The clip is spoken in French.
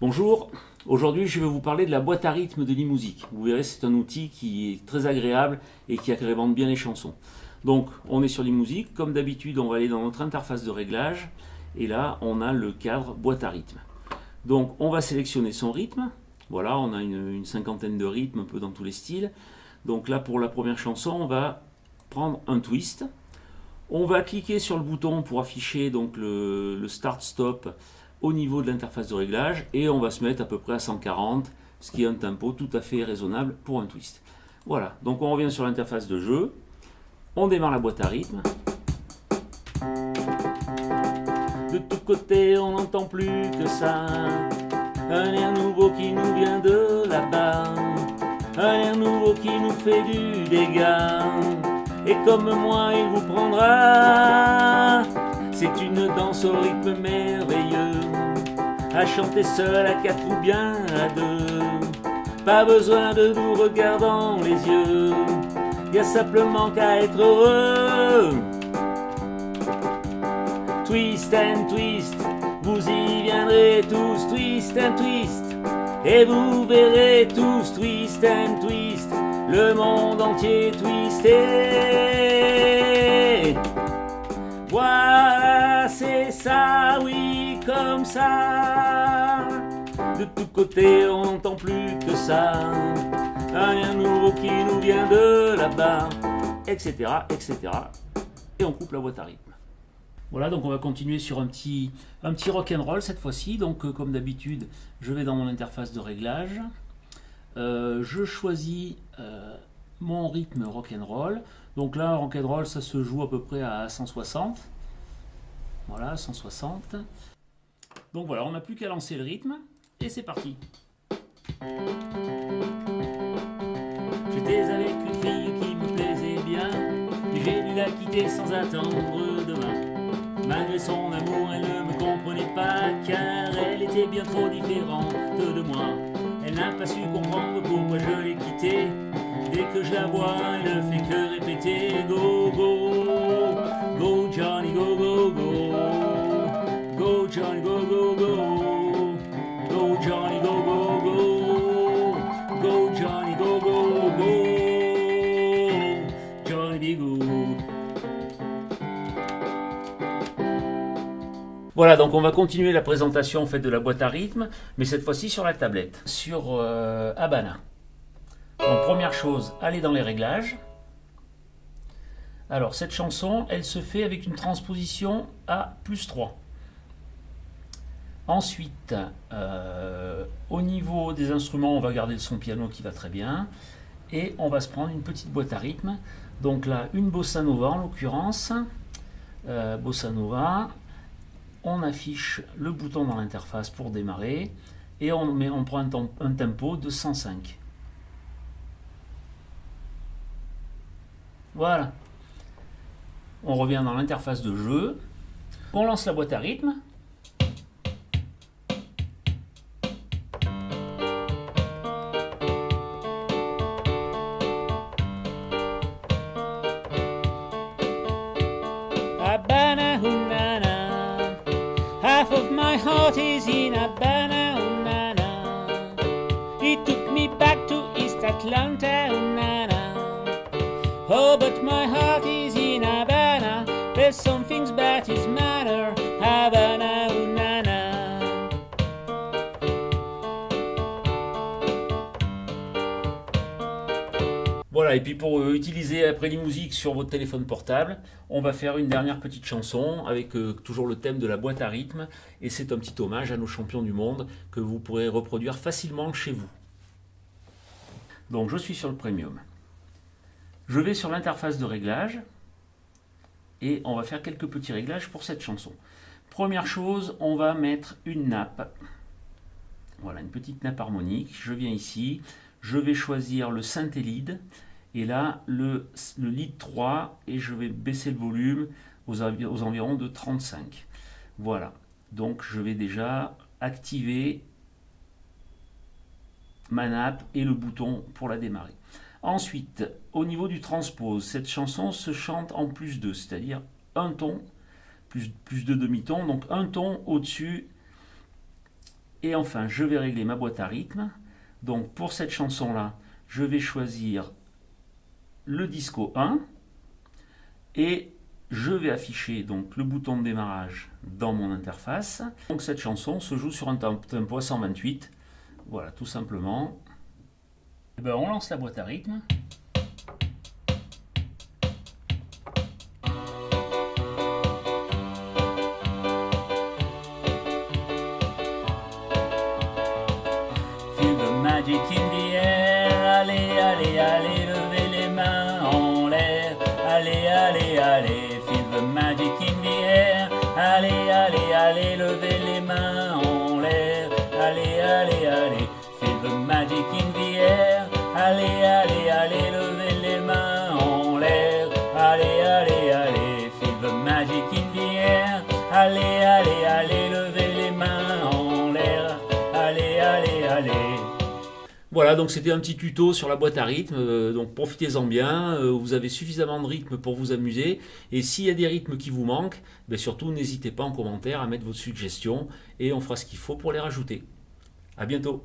Bonjour, aujourd'hui je vais vous parler de la boîte à rythme de Limusic. Vous verrez c'est un outil qui est très agréable et qui agrémente bien les chansons. Donc on est sur Limusic, comme d'habitude on va aller dans notre interface de réglage et là on a le cadre boîte à rythme. Donc on va sélectionner son rythme, voilà on a une, une cinquantaine de rythmes un peu dans tous les styles. Donc là pour la première chanson on va prendre un twist, on va cliquer sur le bouton pour afficher donc le, start-stop au niveau de l'interface de réglage et on va se mettre à peu près à 140, ce qui est un tempo tout à fait raisonnable pour un twist. Voilà, donc on revient sur l'interface de jeu, on démarre la boîte à rythme. De tous côtés on n'entend plus que ça, un air nouveau qui nous vient de là-bas, un air nouveau qui nous fait du dégât et comme moi il vous prendra. C'est une danse au rythme merveilleux, à chanter seul, à quatre ou bien à deux. Pas besoin de nous regarder dans les yeux, y a simplement qu'à être heureux. Twist and twist, vous y viendrez tous, twist and twist, et vous verrez tous, twist and twist le monde entier twisté. Voilà, c'est ça, oui, comme ça. Côtés, on n'entend plus que ça. Rien nouveau qui nous vient de là-bas, etc., etc. Et on coupe la boîte à rythme. Voilà, donc on va continuer sur un petit, un petit rock'n'roll cette fois-ci. Donc, euh, comme d'habitude, je vais dans mon interface de réglage. Euh, je choisis euh, mon rythme rock'n'roll. Donc là, rock'n'roll, ça se joue à peu près à 160. Voilà, 160. Donc voilà, on n'a plus qu'à lancer le rythme. Et c'est parti. J'étais avec une fille qui me plaisait bien. Et j'ai dû la quitter sans attendre demain. Malgré son amour, elle ne me comprenait pas. Car elle était bien trop différente de moi. Elle n'a pas su comprendre pourquoi je l'ai quittée. Dès que je la vois, elle ne fait que répéter Go, go, go Johnny, go, go, go. Go Johnny, go, go, Voilà, donc on va continuer la présentation en fait, de la boîte à rythme, mais cette fois-ci sur la tablette, sur euh, Habana. Donc première chose, aller dans les réglages. Alors cette chanson, elle se fait avec une transposition à plus 3. Ensuite, euh, au niveau des instruments, on va garder le son piano qui va très bien. Et on va se prendre une petite boîte à rythme. Donc là, une bossa nova en l'occurrence. Euh, bossa nova, on affiche le bouton dans l'interface pour démarrer et on, met, on prend un, tempo de 105. Voilà. On revient dans l'interface de jeu. On lance la boîte à rythme. Heart is in Habana, oh It took me back to East Atlanta, Oh, but my heart Voilà, et puis pour euh, utiliser après les musiques sur votre téléphone portable, on va faire une dernière petite chanson avec euh, toujours le thème de la boîte à rythme. Et c'est un petit hommage à nos champions du monde que vous pourrez reproduire facilement chez vous. Donc je suis sur le Premium. Je vais sur l'interface de réglage et on va faire quelques petits réglages pour cette chanson. Première chose, on va mettre une nappe. Voilà, une petite nappe harmonique. Je viens ici, je vais choisir le synthé lead et là le, le lead 3 et je vais baisser le volume aux, environs de 35 voilà. Donc je vais déjà activer ma nappe et le bouton pour la démarrer. Ensuite au niveau du transpose cette chanson se chante en plus 2 c'est à dire un ton plus, plus de demi-ton donc un ton au dessus Et enfin, je vais régler ma boîte à rythme. Donc pour cette chanson-là, je vais choisir le disco 1 et je vais afficher donc le bouton de démarrage dans mon interface. Donc cette chanson se joue sur un tempo à 128. Voilà, tout simplement. Et eh ben, on lance la boîte à rythme. Feel magic in Voilà, donc c'était un petit tuto sur la boîte à rythme, euh, donc profitez-en bien, euh, vous avez suffisamment de rythme pour vous amuser, et s'il y a des rythmes qui vous manquent, ben surtout n'hésitez pas en commentaire à mettre vos suggestions, et on fera ce qu'il faut pour les rajouter. A bientôt